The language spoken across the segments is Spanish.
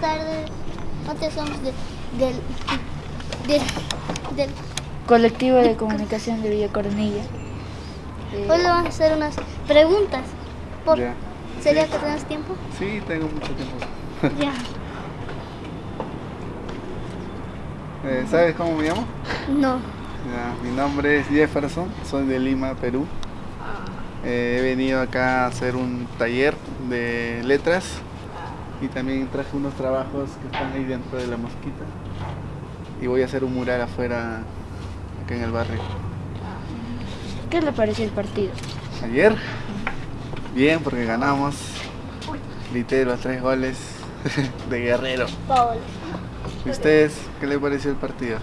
tardes. Nosotros somos de- del. Colectivo de Comunicación de Villa Coronilla. Eh, Hoy le vamos a hacer unas preguntas. Por, Ya. ¿Sería Sí. que tengas tiempo? Sí, tengo mucho tiempo. Ya. Eh, ¿Sabes cómo me llamo? No. Ya, mi nombre es Jefferson, soy de Lima, Perú. Eh, he venido acá a hacer un taller de letras y también traje unos trabajos que están ahí dentro de la mosquita. Y voy a hacer un mural afuera, acá en el barrio. ¿Qué le pareció el partido? Ayer, bien, porque ganamos. Los tres goles de Guerrero. ¿Y ustedes qué les pareció el partido?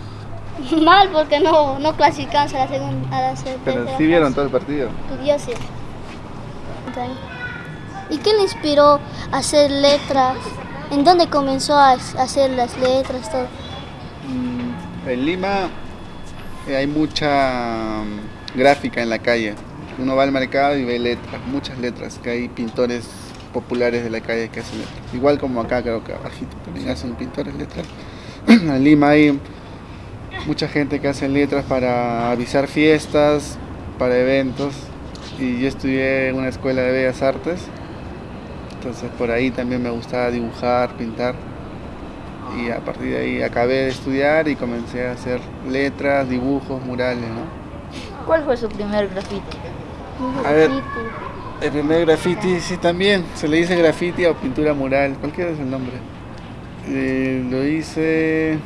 Mal porque no, no clasificamos a la segunda. A la Pero sí vieron todo el partido. Yo sí. ¿Y qué le inspiró a hacer letras? ¿En dónde comenzó a hacer las letras? Todo? Mm, En Lima eh, hay mucha mm, gráfica en la calle. Uno va al mercado y ve letras, muchas letras, que hay pintores populares de la calle que hacen letras. Igual como acá creo que abajito también hacen pintores letras. en Lima hay mucha gente que hace letras para avisar fiestas, para eventos. Y yo estudié en una escuela de bellas artes. Entonces por ahí también me gustaba dibujar, pintar y a partir de ahí acabé de estudiar y comencé a hacer letras, dibujos, murales, ¿no? ¿Cuál fue su primer graffiti? A ver, el primer graffiti, sí también, se le dice graffiti o pintura mural, cualquiera es el nombre. Eh, lo hice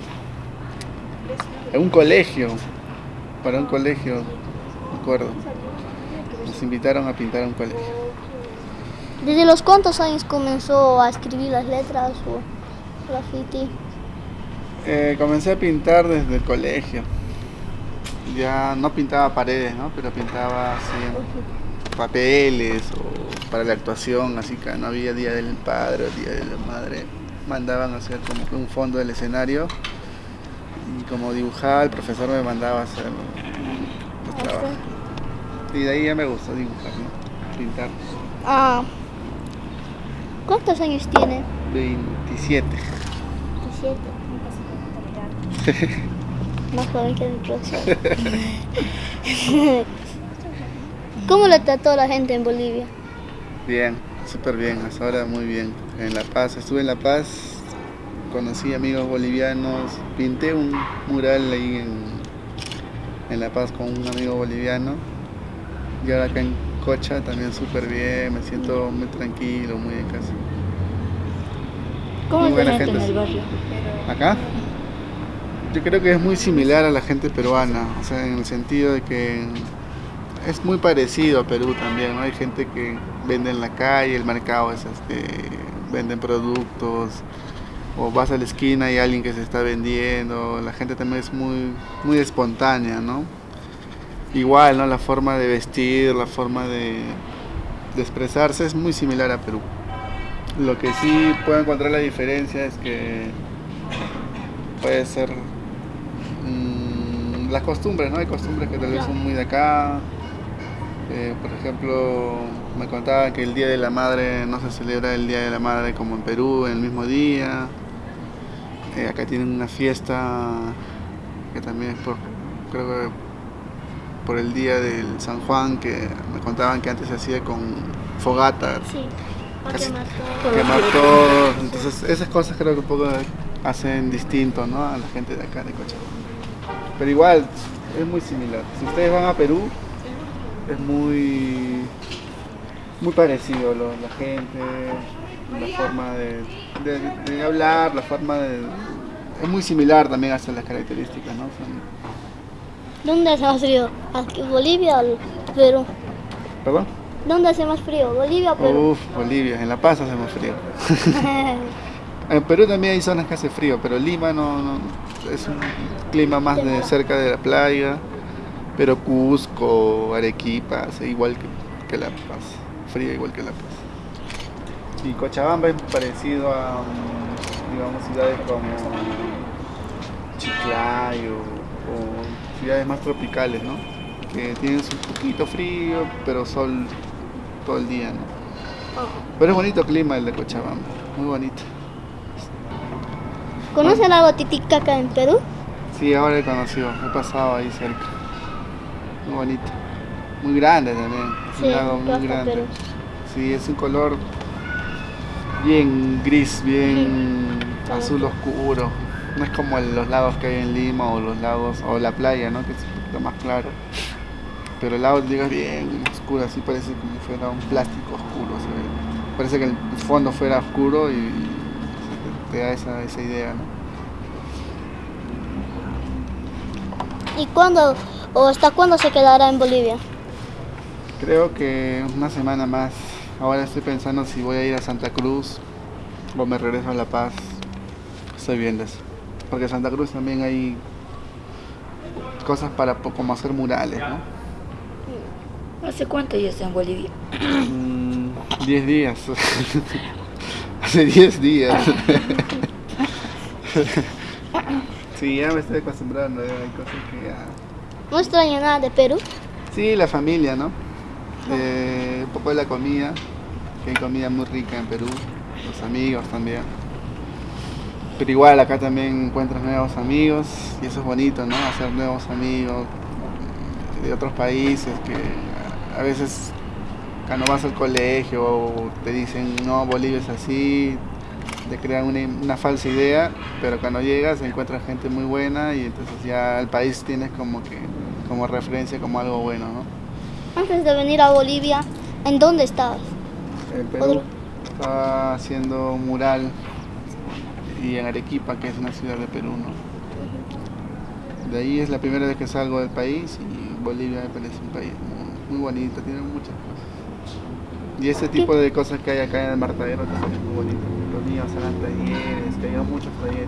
en un colegio, para un colegio, me acuerdo. Nos invitaron a pintar a un colegio. ¿Desde los cuántos años comenzó a escribir las letras o graffiti? Eh, comencé a pintar desde el colegio. Ya no pintaba paredes, ¿no? Pero pintaba así papeles o para la actuación, así que no había Día del Padre o Día de la Madre. Mandaban a hacer como que un fondo del escenario y como dibujaba, el profesor me mandaba a hacer los trabajos. Y de ahí ya me gustó dibujar, ¿no? Pintar. Ah, ¿Cuántos años tiene? 27. 17. Más joven que profesor. ¿Cómo le trató la gente en Bolivia? Bien, súper bien, hasta ahora muy bien. En La Paz, estuve en La Paz, conocí amigos bolivianos, pinté un mural ahí en, en La Paz con un amigo boliviano. Y ahora acá en Cocha también súper bien, me siento muy tranquilo, muy en casa. ¿Cómo Muy es la buena gente en gente. el barrio? Acá, yo creo que es muy similar a la gente peruana, o sea, en el sentido de que es muy parecido a Perú también, ¿no? Hay gente que vende en la calle, el mercado es este, venden productos, o vas a la esquina y hay alguien que se está vendiendo, la gente también es muy, muy espontánea, ¿no? Igual, ¿no? La forma de vestir, la forma de, de expresarse es muy similar a Perú. Lo que sí puedo encontrar la diferencia es que puede ser mm, las costumbres, ¿no? Hay costumbres que tal vez son muy de acá. Eh, por ejemplo, me contaba que el Día de la Madre no se celebra el Día de la Madre como en Perú, en el mismo día. Eh, acá tienen una fiesta que también es por, creo que por el día del San Juan, que me contaban que antes se hacía con fogatas Sí, Casi- quemar todo. quemar todo. Entonces, esas cosas creo que un poco hacen distinto ¿no? a la gente de acá de Cochabamba. Pero igual, es muy similar. Si ustedes van a Perú, es muy, muy parecido lo- la gente, la forma de, de- de hablar, la forma de... Es muy similar también hasta las características, ¿no? Son- ¿Dónde hace más frío? ¿Aquí Bolivia o Perú? ¿Perdón? ¿Dónde hace más frío? ¿Bolivia o Perú? Uf, Bolivia, en La Paz hace más frío. En Perú también hay zonas que hace frío, pero Lima no, no- es un clima más de cerca de la playa. Pero Cusco, Arequipa, hace igual que, que La Paz, frío igual que La Paz. Y Cochabamba es parecido a, mm, digamos, ciudades como Chiclayo o ciudades más tropicales, ¿no? Que tienen su poquito frío, pero sol todo el día, ¿no? Pero es bonito clima el de Cochabamba, muy bonito. ¿Conoce el lago Titicaca en Perú? Sí, ahora he conocido, he pasado ahí cerca. Muy bonito. Muy grande también. Es Sí, un lago muy grande. Perú. Sí, es un color bien gris, bien Sí. azul oscuro. No es como los lagos que hay en Lima o los lagos o la playa, ¿no? Que es un poquito más claro. Pero el lago digo es bien oscuro, así parece como fuera un plástico oscuro. se ve. Parece que el fondo fuera oscuro y, y te, te da esa, esa idea, ¿no? ¿Y cuándo o hasta cuándo se quedará en Bolivia? Creo que una semana más. Ahora estoy pensando si voy a ir a Santa Cruz o me regreso a La Paz. Estoy viendo eso. Porque en Santa Cruz también hay cosas para como hacer murales, ¿no? ¿Hace cuánto ya está en Bolivia? Mm, 10 días. Hace 10 días. sí, ya me estoy acostumbrando. ya Hay cosas que ya... ¿No extraña nada de Perú? Sí, la familia, ¿no? Eh, un poco de la comida, que hay comida muy rica en Perú, los amigos también. Pero igual acá también encuentras nuevos amigos y eso es bonito, ¿no? Hacer nuevos amigos de otros países que a veces cuando vas al colegio o te dicen, no, Bolivia es así, te crean una, una falsa idea, pero cuando llegas encuentras gente muy buena y entonces ya el país tienes como que como referencia como algo bueno, ¿no? Antes de venir a Bolivia, ¿en dónde estabas? En Perú estaba haciendo un mural y en Arequipa, que es una ciudad de Perú, ¿no? De ahí es la primera vez que salgo del país y Bolivia me parece un país muy, muy bonito, tiene muchas cosas. Y ese tipo de cosas que hay acá en el Martadero también es muy bonito. Los niños harán talleres, que hay muchos talleres.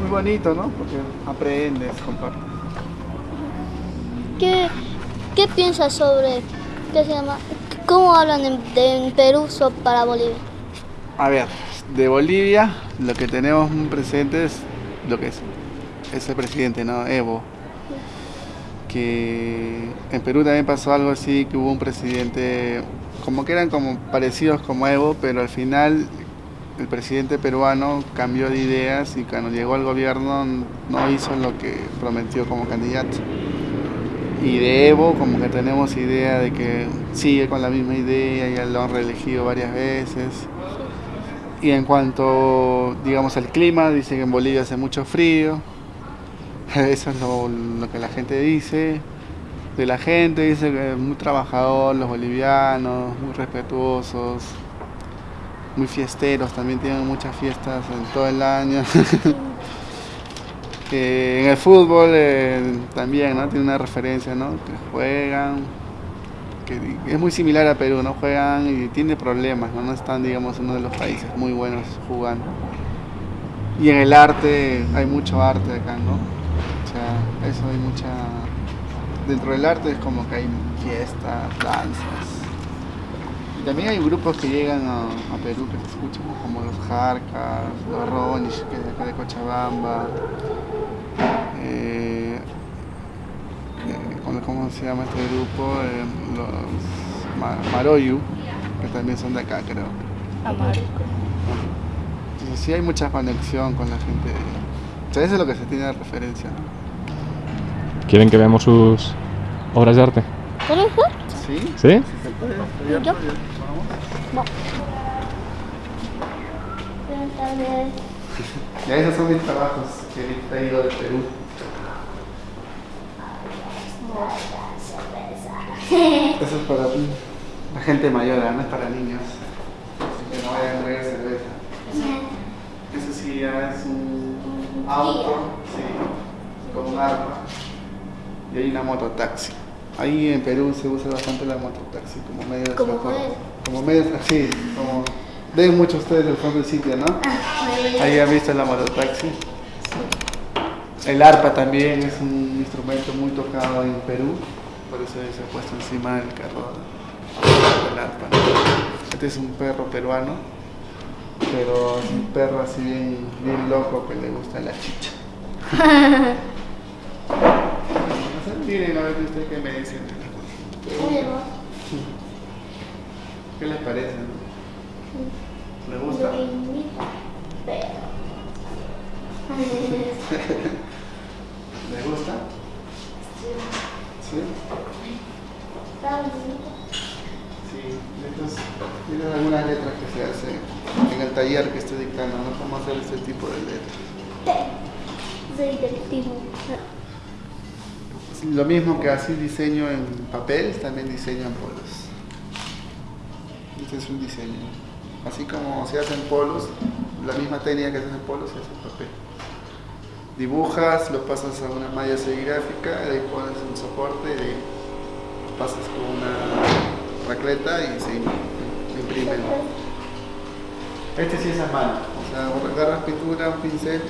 Muy bonito, ¿no? Porque aprendes, compartes. ¿Qué, qué piensas sobre, qué se llama, cómo hablan en, de- en Perú para Bolivia? A ver, de Bolivia lo que tenemos presente es lo que es, es el presidente, ¿no? Evo. Que en Perú también pasó algo así, que hubo un presidente, como que eran como parecidos como Evo, pero al final el presidente peruano cambió de ideas y cuando llegó al gobierno no hizo lo que prometió como candidato. Y de Evo como que tenemos idea de que sigue con la misma idea, ya lo han reelegido varias veces. Y en cuanto, digamos, al clima, dice que en Bolivia hace mucho frío. Eso es lo, que la gente dice. De la gente dice que es muy trabajador, los bolivianos, muy respetuosos, muy fiesteros, también tienen muchas fiestas en todo el año. En el fútbol eh, también, ¿no? Tiene una referencia, ¿no? Que juegan, es muy similar a Perú, ¿no? Juegan y tiene problemas, ¿no? No están, digamos, uno de los países muy buenos jugando. Y en el arte, hay mucho arte acá, ¿no? O sea, eso hay mucha... Dentro del arte es como que hay fiestas, danzas. Y también hay grupos que llegan a, Perú que se escuchan, como los Jarcas, los Ronish, que es de acá de Cochabamba. Eh, ¿cómo- ¿cómo se llama este grupo? Eh, los Ma- Maroyu, que también son de acá, creo. Amar. Entonces sí hay mucha conexión con la gente. O sea, eso es lo que se tiene de referencia. ¿no? ¿Quieren que veamos sus obras de arte? ¿Sí? ¿Sí? ¿Sí. ¿Yo? Vamos. Vez. Ya esos son mis trabajos que he traído de Perú. Eso es para la gente mayor, ¿ah? no es para niños. Así que no vayan a beber cerveza. Eso sí ya es un auto, sí, con un arma. Y hay una mototaxi. Ahí en Perú se usa bastante la mototaxi como medio de Como transporte. Como medio, sí, como ven muchos ustedes del fondo del sitio, ¿no? Ahí han visto la mototaxi. El arpa también es un instrumento muy tocado en Perú, por eso se ha puesto encima del carro del arpa. Este es un perro peruano, pero es un perro así bien, bien loco que le gusta la chicha. No Miren a ver ustedes qué me dicen. ¿Qué les parece? ¿Les gusta? ¿Le gusta? Sí. Sí, estos tienen algunas letras que se hacen en el taller que estoy dictando, ¿no? Cómo hacer este tipo de letras. Soy directivo. Lo mismo que así diseño en papel, también diseño en polos. Este es un diseño. Así como se hacen polos, la misma técnica que se hace en polos se hace en papel. Dibujas, lo pasas a una malla serigráfica, de ahí pones un soporte y de ahí pasas con una racleta y se im- imprime. Este sí es a mano, o sea, agarras pintura, un pincel.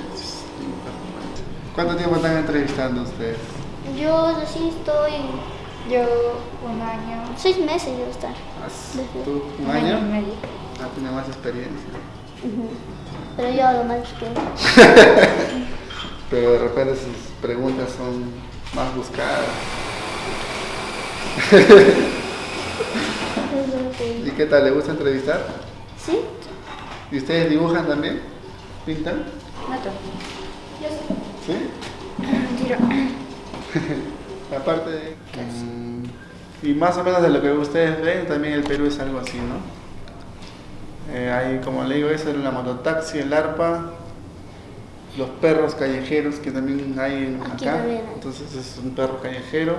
¿Cuánto tiempo están entrevistando ustedes? Yo sí estoy Yo un año, seis meses yo estar. ¿Has- Desde- ¿Tú un un año y medio. Ah, tiene más experiencia. Pero yo hablo más que Pero de repente sus preguntas son más buscadas. ¿Y qué tal? ¿Le gusta entrevistar? ¿Sí? ¿Y ustedes dibujan también? ¿Pintan? No tanto. ¿Sí? Mentira. Aparte de... Mm, y más o menos de lo que ustedes ven, también el Perú es algo así, ¿no? Eh, hay, como le digo, eso, la mototaxi, el arpa, los perros callejeros que también hay acá. Entonces es un perro callejero.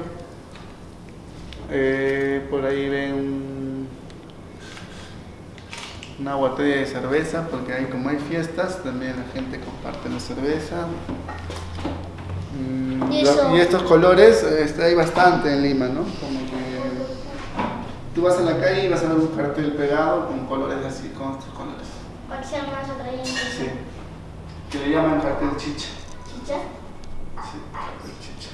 Eh, por ahí ven una botella de cerveza, porque hay, como hay fiestas, también la gente comparte la cerveza. Mm, Y lo- eso- y estos colores este, hay bastante en Lima, ¿no? Como que tú vas a la calle y vas a ver un cartel pegado con colores así, con estos colores. Sí. Que le llaman cartel chicha. ¿Chicha? Sí, cartel chicha.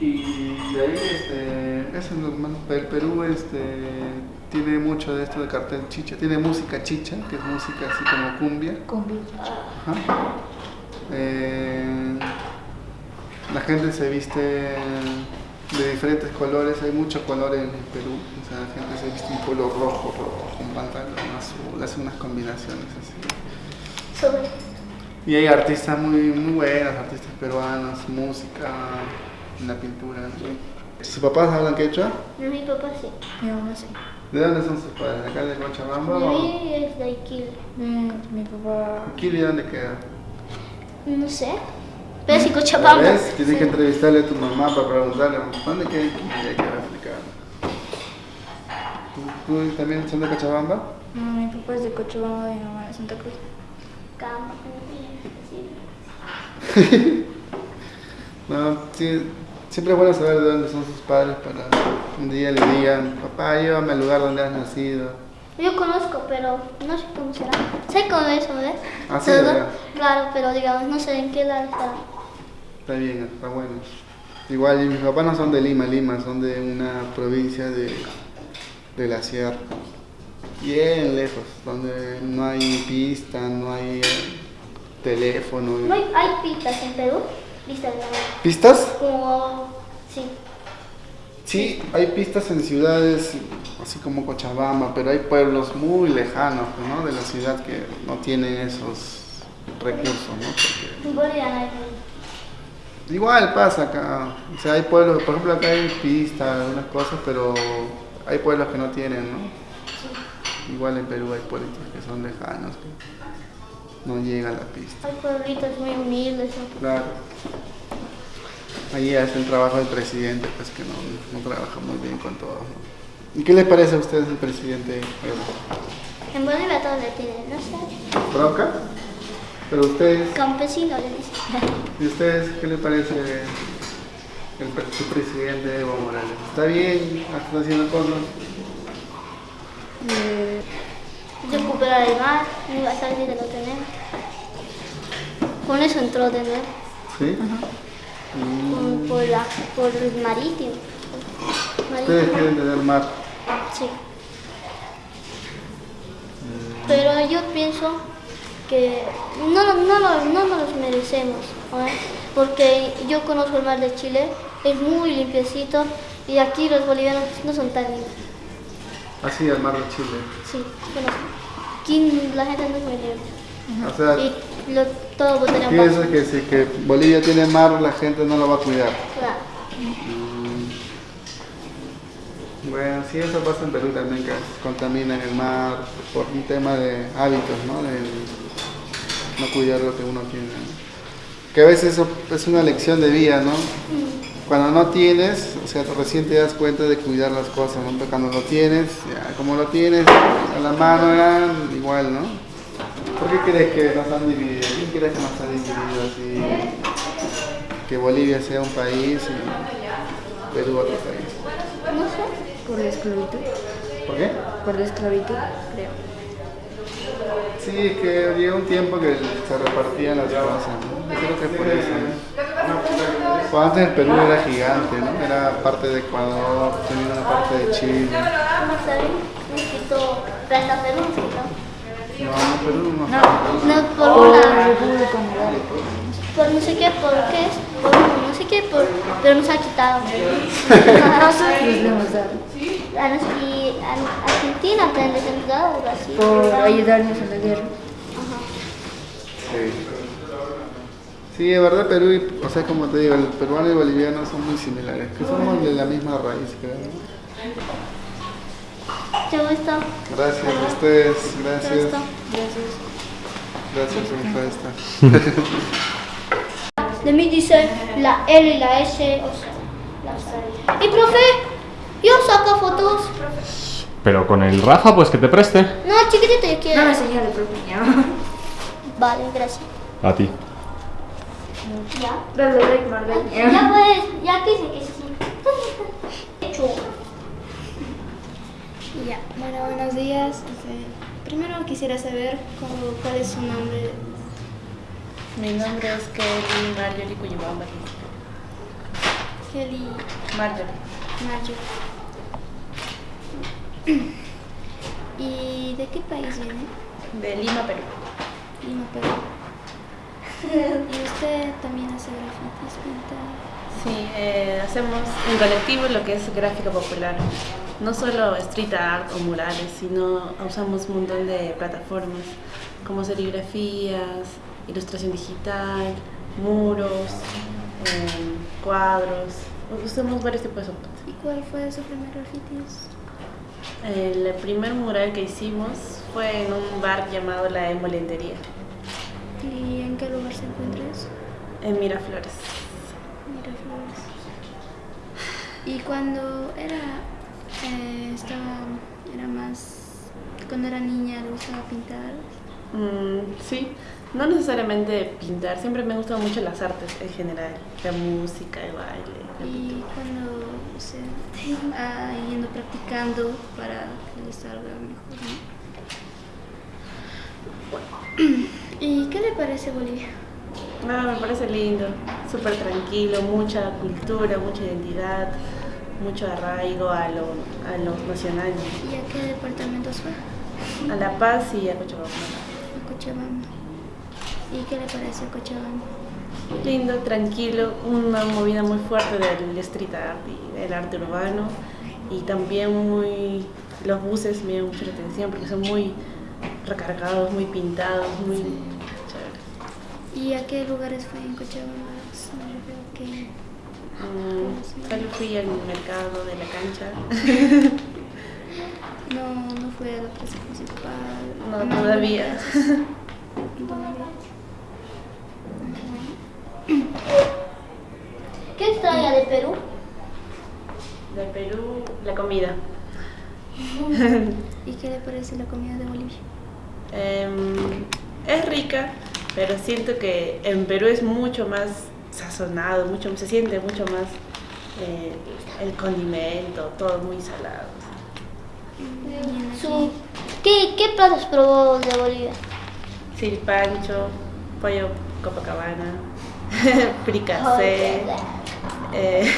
Y de ahí, este, eso es más- el Perú este, tiene mucho de esto de cartel chicha. Tiene música chicha, que es música así como cumbia. Combi. Ajá. Eh, la gente se viste de diferentes colores, hay mucho color en el Perú. O sea, la gente se viste un color rojo, rojo, un pantalón azul, hace unas combinaciones así. Sobre. Y hay artistas muy, muy buenos, artistas peruanos, música, la pintura. ¿no? ¿Sus papás hablan quechua? Mi papá sí. Mi mamá sí. ¿De dónde son sus padres? ¿De acá de Cochabamba? De o- mí es de Iquil. Mi, mi papá. ¿Quili dónde queda? No sé. Pero sí, Cochabamba. ¿Ves? Tienes Sí. que entrevistarle a tu mamá para preguntarle, ¿dónde queda Iquili? Hay que explicar. ¿Tú, tú también son de Cochabamba? No, mi papá es de Cochabamba y mi mamá de Santa Cruz. Cama. No, sí, siempre es bueno saber de dónde son sus padres para un día le digan, papá, llévame al lugar donde has nacido. Yo conozco, pero no sé cómo será. Sé cómo es, ¿verdad? Ah, sí. Claro, pero digamos, no sé en qué lado estará. Está bien, está bueno. Igual, mis papás no son de Lima, Lima, son de una provincia de, de la sierra. Bien lejos, donde no hay pista, no hay teléfono. ¿No hay, hay pistas en Perú? Pistas ¿Pistas? como... Sí. Sí, hay pistas en ciudades así como Cochabamba, pero hay pueblos muy lejanos ¿no? de la ciudad que no tienen esos recursos. ¿no? Porque. Igual pasa acá, o sea, hay pueblos, por ejemplo acá hay pistas, algunas cosas, pero hay pueblos que no tienen, ¿no? Igual en Perú hay pueblitos que son lejanos, no llega a la pista. Hay pueblitos muy humildes. ¿no? Claro. Ahí hace el trabajo del presidente, pues que no, no trabaja muy bien con todo. ¿no? ¿Y qué les parece a ustedes el presidente? En Bolivia todo le tienen, no sé. ¿Bronca? Pero ustedes, Campesino le dicen. ¿y ustedes qué les parece el, su presidente Evo Morales? ¿Está bien? ¿Está haciendo cosas? Eh, Recuperar el mar, no iba a salir de lo tenemos. Con eso entró de nuevo. ¿Sí? Por, por, la, por el marítimo. Ustedes quieren tener mar. Sí. Pero yo pienso que no, no, no, no nos los merecemos, porque yo conozco el mar de Chile, es muy limpiecito y aquí los bolivianos no son tan limpios. Así, al mar de Chile. Sí, conozco. Aquí la gente no es muy. O sea, Y lo, todo en piensas que si que Bolivia tiene mar, la gente no lo va a cuidar. Claro. Bueno, sí, eso pasa en Perú también, que contaminan el mar por un tema de hábitos, ¿no? De no cuidar lo que uno tiene. Que a veces eso es una lección de vida, ¿no? Cuando no tienes, o sea, recién te das cuenta de cuidar las cosas, ¿no? Pero cuando lo tienes, ya, como lo tienes a la mano, ya, igual, ¿no? ¿Por qué crees que nos han dividido? ¿Quién crees que nos ha dividido así? Que Bolivia sea un país y Perú otro país. No sé. Por la esclavitud. ¿Por qué? Por la esclavitud, creo. Sí, que llegó un tiempo que se repartían las cosas, ¿no? Yo creo que por eso, ¿no? Pues antes el Perú era gigante, ¿no? Era parte de Ecuador, tenía una parte de Chile. Planta Perú. No, no, Perú no. No, por Por la una. Por no sé qué, por qué es. Por no sé qué, por. Pero nos ha quitado. Dado. A nos- Y a Argentina también les hemos dado, Brasil. Por ayudarnos en la guerra. Sí. Sí, de verdad Perú, y, o sea, como te digo, el peruano y el boliviano son muy similares, que somos de la misma raíz, creo. ¿no? ¿Te gusta? Gracias a ustedes, ¿Te gracias, gusta? gracias por esta. De mí dice la L y la S, o sea, las Y profe, yo saco fotos. Pero con el Rafa, pues que te preste. No, chiquitito, yo quiero. No me señale, profe. Vale, gracias. A ti. Ya. Dale, like, Marlene. Ya puedes, ya quise que sí. Hecho. Ya, bueno, buenos días. Este, primero quisiera saber cómo- cuál es su nombre. Mi nombre es Kelly Marjorie Cuyabamba. Kelly Marjorie. Marjorie. ¿Y de qué país viene? De Lima, Perú. Lima, Perú. ¿Y usted también hace grafitis, pinta? Sí, eh, hacemos en colectivo lo que es gráfica popular. No solo street art o murales, sino usamos un montón de plataformas como serigrafías, ilustración digital, muros, eh, cuadros. Usamos varios tipos de soporte. ¿Y cuál fue su primer grafitis? El primer mural que hicimos fue en un bar llamado La Emolendería, ¿Y en qué lugar se encuentra eso? en Miraflores. Miraflores. ¿Y cuando era, eh, estaba, era más, cuando era niña le gustaba pintar? Mm, sí, no necesariamente pintar, siempre me han gustado mucho las artes en general, la música, el baile, la Y pintura. cuando, o sea, ah, yendo practicando para que le salga mejor, ¿no? ¿Y qué le parece Bolivia? No, me parece lindo, súper tranquilo, mucha cultura, mucha identidad, mucho arraigo a lo, a lo nacional, ¿Y a qué departamentos fue? a La Paz y a Cochabamba. A Cochabamba. ¿Y qué le parece Cochabamba? Lindo, tranquilo, una movida muy fuerte del street art y del arte urbano y también muy, los buses me llaman mucho la atención porque son muy recargados, muy pintados, muy chéveres. ¿Y a qué lugares fue en Cochabamba? No, yo creo que... Mm, solo fui al mercado de la cancha. No, no fue a la plaza principal. No, no. Todavía. ¿Qué extraña de Perú? De Perú, la comida. ¿Y qué le parece la comida de Bolivia? Em, es rica, pero siento que en Perú es mucho más sazonado, mucho, se siente mucho más eh, el condimento, todo muy salado. Su, ¿qué, ¿Qué platos probó de Bolivia? Silpancho, pollo Copacabana, fricasé. eh,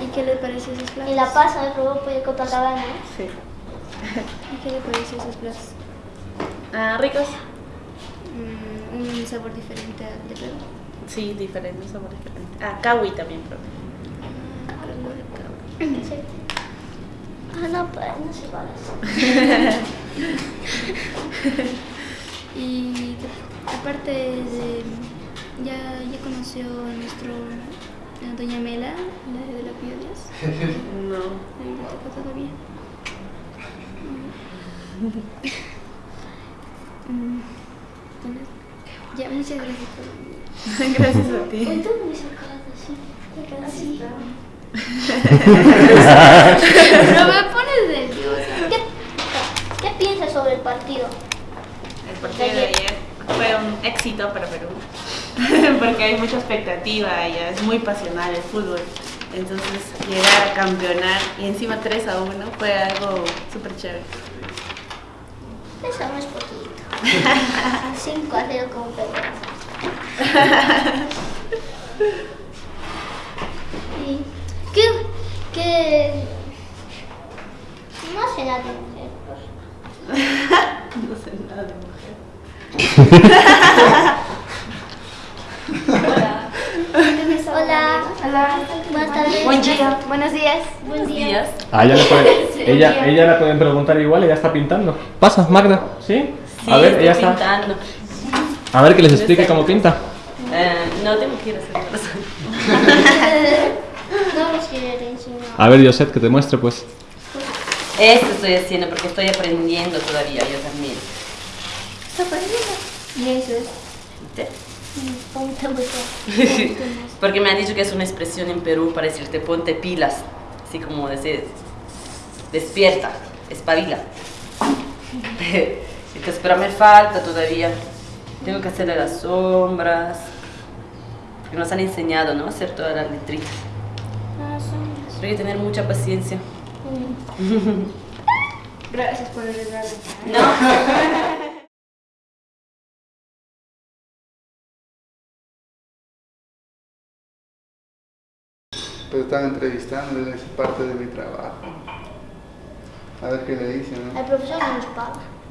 ¿Y qué le parece esos platos? En La me probó pollo Copacabana. sí. ¿Y qué le parece esos platos? Ah, ricos, Mm, un sabor diferente al de Perú. sí, diferentes, sabores diferentes. Ah, kawi también probé. Sí. Ah, no, pues no sé cuál es. ¿Y aparte de, ya, ya conoció a nuestro, a Doña Mela, la de la Piedras. No. Tocó todavía. Mm, Ya, muchas gracias por Gracias a ti. Hoy así. Así. No me pones nerviosa. ¿Qué, ¿Qué piensas sobre el partido? El partido de ayer fue un éxito para Perú. Porque hay mucha expectativa ya es muy pasional el fútbol. Entonces, llegar a campeonar y encima 3 a 1 fue algo súper chévere. Eso no es poquito. 5 a 0 como Perú. ¿Y qué, qué? No sé nada de mujer. No sé nada de mujer. Hola. Hola. Buenas tardes. Buen día. Buenos días. Buen día. Ah, ella le puede, ella, ella la pueden preguntar igual, ella está pintando. Pasa, Magda, ¿sí? Sí, a ver, estoy ella está. pintando. A ver que les explique cómo pinta. Eh, no tengo que ir a hacer cosas. No nos quiere enseñar. A ver, Josette, que te muestre, pues. Esto estoy haciendo porque estoy aprendiendo todavía, yo también. ¿Está aprendiendo? Y eso es. ¿Viste? Ponte mucho. Porque me han dicho que es una expresión en Perú para decirte ponte pilas, así como decir despierta, espabila. Entonces, pero me falta todavía. Tengo que hacerle las sombras. Porque nos han enseñado, ¿no? Hacer todas las letritas. Pero hay que tener mucha paciencia. Gracias por el regalo. ¿No? Pero están entrevistando, es parte de mi trabajo. A ver qué le dicen, ¿no? El profesor no nos paga.